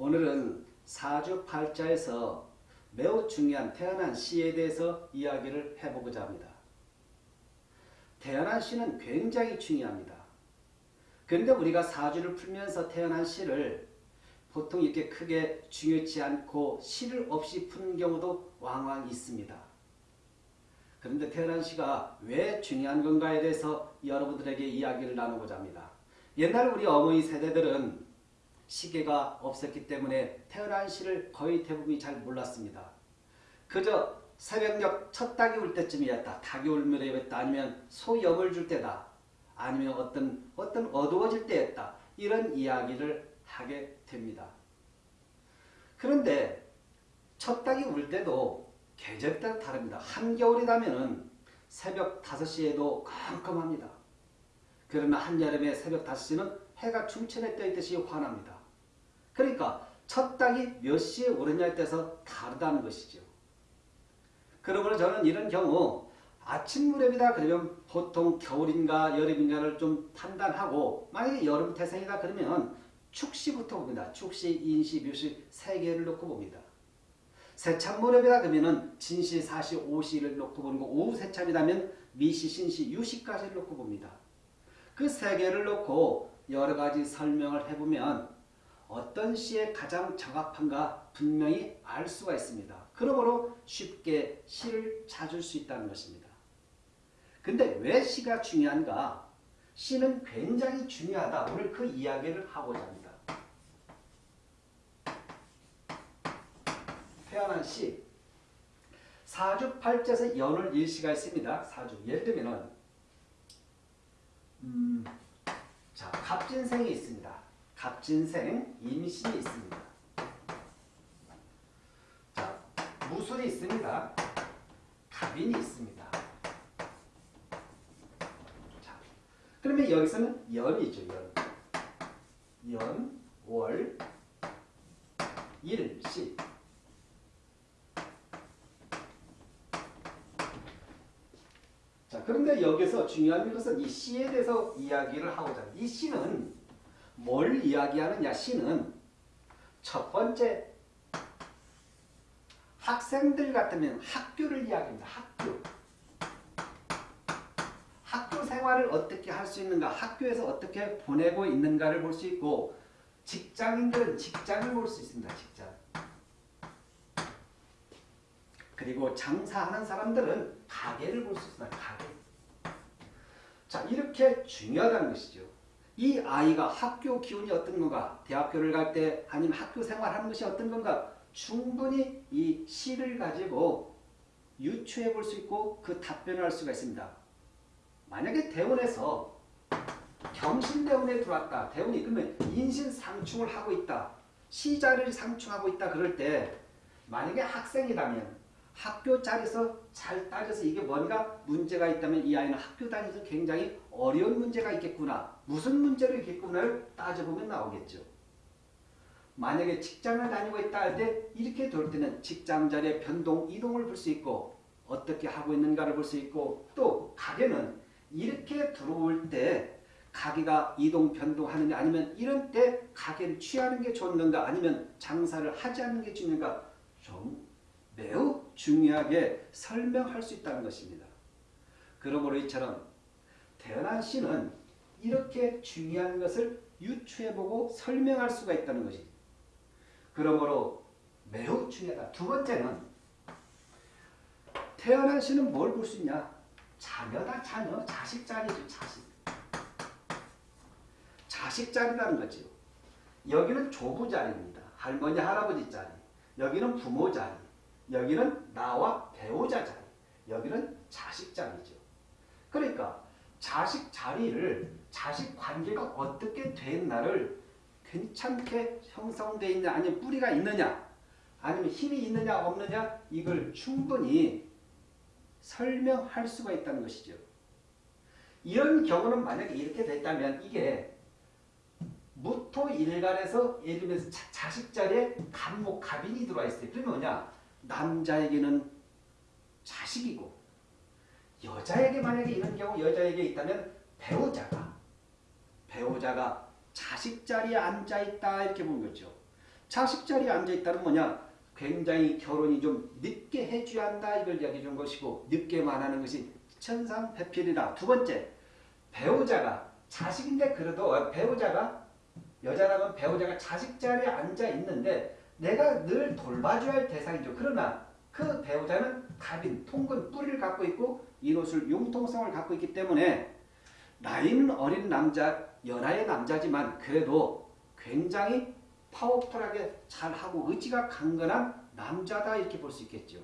오늘은 사주팔자에서 매우 중요한 태어난 시에 대해서 이야기를 해보고자 합니다. 태어난 시는 굉장히 중요합니다. 그런데 우리가 사주를 풀면서 태어난 시를 보통 이렇게 크게 중요치 않고 시를 없이 푸는 경우도 왕왕 있습니다. 그런데 태어난 시가 왜 중요한 건가에 대해서 여러분들에게 이야기를 나누고자 합니다. 옛날 우리 어머니 세대들은 시계가 없었기 때문에 태어난 시를 거의 대부분이 잘 몰랐습니다. 그저 새벽녘 첫 닭이 울 때쯤이었다. 닭이 울 무렵이었다. 아니면 소 염을 줄 때다. 아니면 어떤 어떤 어두워질 때였다. 이런 이야기를 하게 됩니다. 그런데 첫 닭이 울 때도 계절 따라 다릅니다. 한겨울이라면 새벽 5시에도 깜깜합니다. 그러나 한여름에 새벽 5시는 해가 중천에 떠 있듯이 환합니다. 그러니까 첫 닭이 몇 시에 오르냐에 따라서 다르다는 것이죠. 그러므로 저는 이런 경우 아침 무렵이다 그러면 보통 겨울인가 여름인가를 좀 판단하고 만약에 여름 태생이다 그러면 축시부터 봅니다. 축시, 인시, 묘시 세 개를 놓고 봅니다. 세참 무렵이다 그러면 진시, 사시, 오시를 놓고 보는 거 오후 세참이라면 미시, 신시, 유시까지를 놓고 봅니다. 그 세 개를 놓고 여러 가지 설명을 해보면 어떤 시에 가장 적합한가 분명히 알 수가 있습니다. 그러므로 쉽게 시를 찾을 수 있다는 것입니다. 근데 왜 시가 중요한가? 시는 굉장히 중요하다. 오늘 그 이야기를 하고자 합니다. 태어난 시 사주팔자에서 연을 일시가 있습니다. 사주 예를 들면은 음, 자 갑진생이 있습니다. 갑진생 임신이 있습니다. 자 무술이 있습니다. 갑인이 있습니다. 자 그러면 여기서는 연이죠. 연. 연, 월, 일, 시. 자, 그런데 여기서 중요한 것은 이 시에 대해서 이야기를 하고자 합니다. 이 시는 뭘 이야기하느냐? 시는 첫 번째 학생들 같으면 학교를 이야기합니다. 학교. 학교 생활을 어떻게 할 수 있는가? 학교에서 어떻게 보내고 있는가를 볼 수 있고 직장인들은 직장을 볼 수 있습니다. 직장. 그리고 장사하는 사람들은 가게를 볼 수 있습니다. 가게. 자, 이렇게 중요하다는 것이죠. 이 아이가 학교 기운이 어떤 건가? 대학교를 갈 때 아니면 학교 생활하는 것이 어떤 건가? 충분히 이 시를 가지고 유추해 볼 수 있고 그 답변을 할 수가 있습니다. 만약에 대원에서 경신대원에 들어왔다. 대원이 그러면 인신상충을 하고 있다. 시자를 상충하고 있다. 그럴 때 만약에 학생이라면 학교 자리에서 잘 따져서 이게 뭔가 문제가 있다면 이 아이는 학교 다니면서 굉장히 어려운 문제가 있겠구나. 무슨 문제로 있겠구나를 따져보면 나오겠죠. 만약에 직장을 다니고 있다 할 때 이렇게 돌 때는 직장 자리의 변동, 이동을 볼 수 있고 어떻게 하고 있는가를 볼 수 있고 또 가게는 이렇게 들어올 때 가게가 이동 변동하느냐 아니면 이런 때 가게를 취하는 게 좋는가 아니면 장사를 하지 않는 게 중요한가 좀 매우 중요하게 설명할 수 있다는 것입니다. 그러므로 이처럼 태어난 시는 이렇게 중요한 것을 유추해보고 설명할 수가 있다는 것이 그러므로 매우 중요하다. 두 번째는 태어난 시는 뭘 볼 수 있냐? 자녀다 자녀. 자식 자리죠. 자식. 자식 자리라는 거죠. 여기는 조부 자리입니다. 할머니 할아버지 자리. 여기는 부모 자리. 여기는 나와 배우자 자리. 여기는 자식 자리죠. 그러니까 자식 자리를 자식 관계가 어떻게 됐나를 괜찮게 형성되어 있냐 아니면 뿌리가 있느냐 아니면 힘이 있느냐 없느냐 이걸 충분히 설명할 수가 있다는 것이죠. 이런 경우는 만약에 이렇게 됐다면 이게 무토일간에서 예를 들면서 자, 식 자리에 간목, 갑인이 들어와 있어요. 그러면 뭐냐? 남자에게는 자식이고 여자에게 만약에 이런 경우 여자에게 있다면 배우자가 배우자가 자식 자리에 앉아 있다 이렇게 보는 거죠. 자식 자리에 앉아있다는 뭐냐? 굉장히 결혼이 좀 늦게 해줘야 한다 이걸 이야기해 준 것이고 늦게만 하는 것이 천상배필이다. 두 번째, 배우자가 자식인데 그래도 배우자가 여자라면 배우자가 자식 자리에 앉아 있는데 내가 늘 돌봐줘야 할 대상이죠. 그러나 그 배우자는 갑인, 통근, 뿌리를 갖고 있고 이옷을 융통성을 갖고 있기 때문에 나이는 어린 남자, 연하의 남자지만 그래도 굉장히 파워풀하게 잘하고 의지가 강건한 남자다 이렇게 볼 수 있겠죠.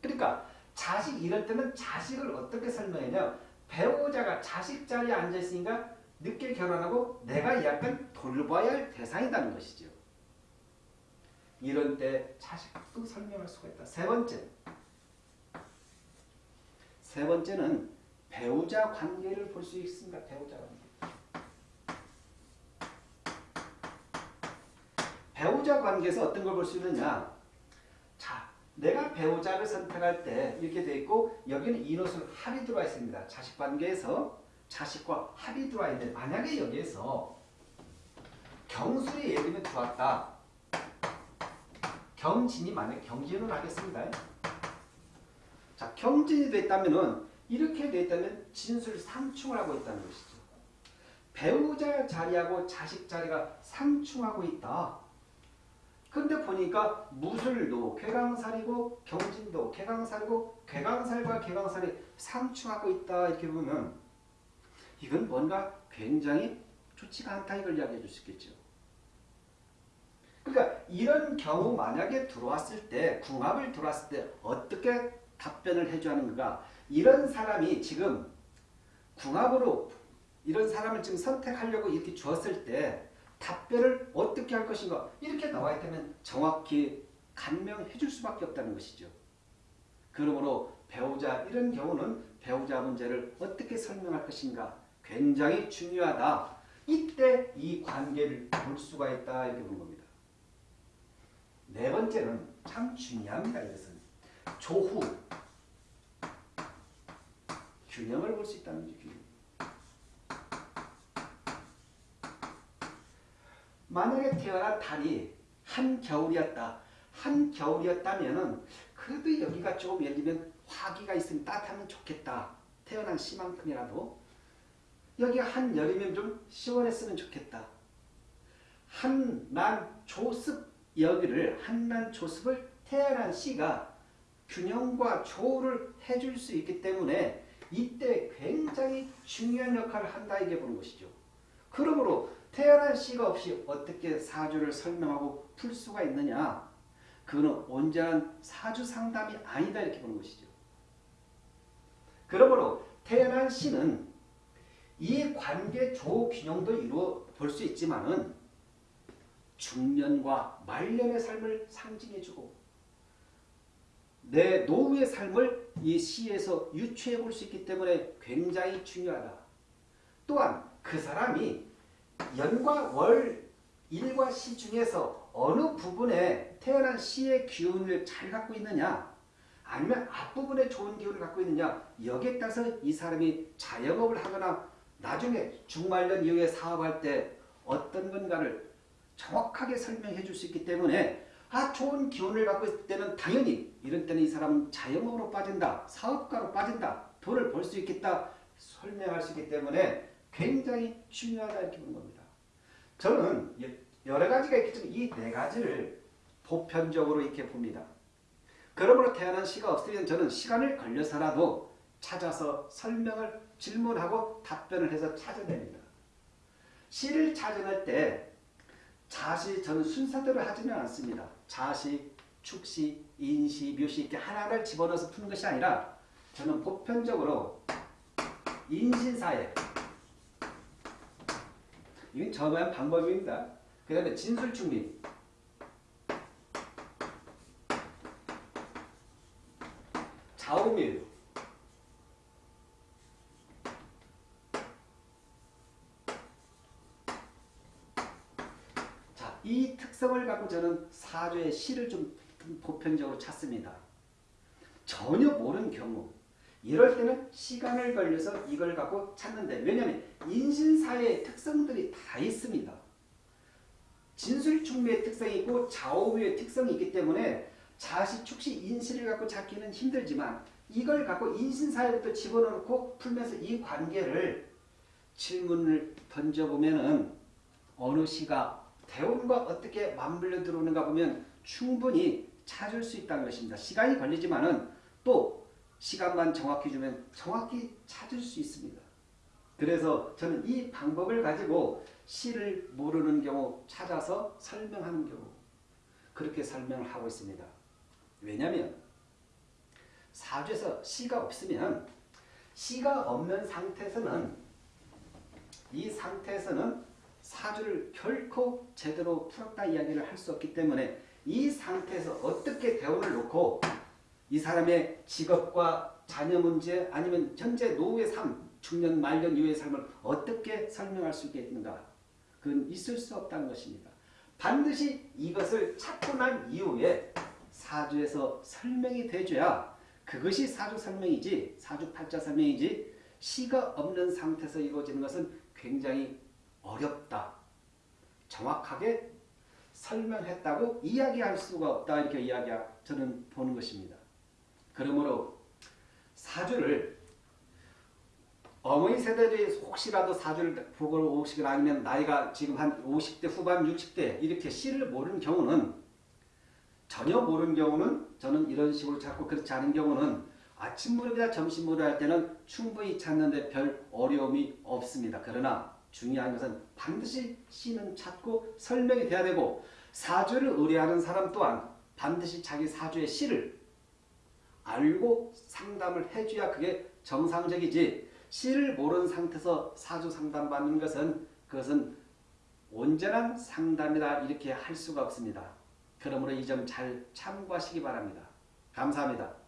그러니까 자식 이럴 때는 자식을 어떻게 설명하냐 배우자가 자식 자리에 앉아 있으니까 늦게 결혼하고 내가 약간 돌봐야 할 대상이라는 것이죠. 이런 때 자식도 설명할 수가 있다. 세 번째. 세 번째는 배우자 관계를 볼 수 있습니다. 배우자 관계. 배우자 관계에서 어떤 걸 볼 수 있느냐? 자, 내가 배우자를 선택할 때 이렇게 돼 있고 여기는 인옷을 합이 들어와 있습니다. 자식 관계에서 자식과 합이 들어와 있는데 만약에 여기에서 경술이 예를 들면 들어왔다. 경진이 만약 경진을 하겠습니다. 자, 경진이 됐다면은 이렇게 됐다면 진술 상충을 하고 있다는 것이죠. 배우자 자리하고 자식 자리가 상충하고 있다. 근데 보니까 무술도 쾌강살이고 경진도 쾌강살이고 쾌강살과 쾌강살이 상충하고 있다 이렇게 보면 이건 뭔가 굉장히 좋지가 않다 이걸 이야기해 줄 수 있겠죠. 그러니까 이런 경우 만약에 들어왔을 때 궁합을 들어왔을 때 어떻게 답변을 해줘야 하는가 이런 사람이 지금 궁합으로 이런 사람을 지금 선택하려고 이렇게 주었을 때 답변을 어떻게 할 것인가 이렇게 나와 있다면 정확히 간명해 줄 수밖에 없다는 것이죠. 그러므로 배우자 이런 경우는 배우자 문제를 어떻게 설명할 것인가 굉장히 중요하다. 이때 이 관계를 볼 수가 있다 이렇게 보는 겁니다. 네 번째는 참 중요합니다. 이것은 조후 균형을 볼 수 있다는 거죠. 만약에 태어난 달이 한 겨울이었다. 한 겨울이었다면은 그래도 여기가 조금 예를 들면 화기가 있으면 따뜻하면 좋겠다. 태어난 시만큼이라도 여기가 한 여름이면 좀 시원했으면 좋겠다. 한난 조습 여기를 한난 조습을 태어난 시가 균형과 조를 해줄 수 있기 때문에 이때 굉장히 중요한 역할을 한다 이게 보는 것이죠. 그러므로 태어난 시가 없이 어떻게 사주를 설명하고 풀 수가 있느냐? 그거는 온전한 사주 상담이 아니다 이렇게 보는 것이죠. 그러므로 태어난 시는 이 관계 조균형도 이루어 볼 수 있지만은 중년과 말년의 삶을 상징해주고 내 노후의 삶을 이 시에서 유추해 볼 수 있기 때문에 굉장히 중요하다. 또한 그 사람이 연과 월, 일과 시 중에서 어느 부분에 태어난 시의 기운을 잘 갖고 있느냐 아니면 앞부분에 좋은 기운을 갖고 있느냐 여기에 따라서 이 사람이 자영업을 하거나 나중에 중말년 이후에 사업할 때 어떤 건가를 정확하게 설명해 줄 수 있기 때문에 아 좋은 기운을 갖고 있을 때는 당연히 이런 때는 이 사람은 자영업으로 빠진다 사업가로 빠진다 돈을 벌 수 있겠다 설명할 수 있기 때문에 굉장히 중요하다 이렇게 보는 겁니다. 저는 여러 가지가 있겠지만 이 네 가지를 보편적으로 이렇게 봅니다. 그러므로 태어난 시가 없으면 저는 시간을 걸려서라도 찾아서 설명을 질문하고 답변을 해서 찾아냅니다. 시를 찾아낼 때 자시 저는 순서대로 하지는 않습니다. 자시, 축시, 인시, 묘시 이렇게 하나를 집어넣어서 푸는 것이 아니라 저는 보편적으로 인신사에 이건 저만의 방법입니다. 그 다음에 진술충리. 좌우밀. 자, 이 특성을 갖고 저는 사주의 시를 좀 보편적으로 찾습니다. 전혀 모르는 경우 이럴 때는 시간을 걸려서 이걸 갖고 찾는데 왜냐하면 인신사의 특성들이 다 있습니다. 진술충미의 특성이 있고 좌우의 특성이 있기 때문에 자시, 축시, 인시를 갖고 잡기는 힘들지만 이걸 갖고 인신사회부터 집어넣고 풀면서 이 관계를 질문을 던져보면 은 어느 시가 대운과 어떻게 맞물려 들어오는가 보면 충분히 찾을 수 있다는 것입니다. 시간이 걸리지만 은 또 시간만 정확히 주면 정확히 찾을 수 있습니다. 그래서 저는 이 방법을 가지고 시를 모르는 경우 찾아서 설명하는 경우 그렇게 설명을 하고 있습니다. 왜냐하면 사주에서 시가 없으면 시가 없는 상태에서는 이 상태에서는 사주를 결코 제대로 풀었다 이야기를 할 수 없기 때문에 이 상태에서 어떻게 대운을 놓고 이 사람의 직업과 자녀 문제 아니면 현재 노후의 삶, 중년 말년 이후의 삶을 어떻게 설명할 수 있겠는가? 그건 있을 수 없다는 것입니다. 반드시 이것을 찾고 난 이후에 사주에서 설명이 돼줘야 그것이 사주 설명이지 사주 팔자 설명이지 시가 없는 상태에서 이루어지는 것은 굉장히 어렵다. 정확하게 설명했다고 이야기할 수가 없다 이렇게 이야기 저는 보는 것입니다. 그러므로 사주를 어머니 세대들이 혹시라도 사주를 보고 오시거나 아니면 나이가 지금 한 50대 후반 60대 이렇게 씨를 모르는 경우는 전혀 모르는 경우는 저는 이런 식으로 찾고 그렇지 않은 경우는 아침 무렵이나 점심 무렵 할 때는 충분히 찾는데 별 어려움이 없습니다. 그러나 중요한 것은 반드시 씨는 찾고 설명이 돼야 되고 사주를 의뢰하는 사람 또한 반드시 자기 사주의 씨를 알고 상담을 해줘야 그게 정상적이지 씨를 모르는 상태에서 사주 상담받는 것은 그것은 온전한 상담이다 이렇게 할 수가 없습니다. 그러므로 이 점 잘 참고하시기 바랍니다. 감사합니다.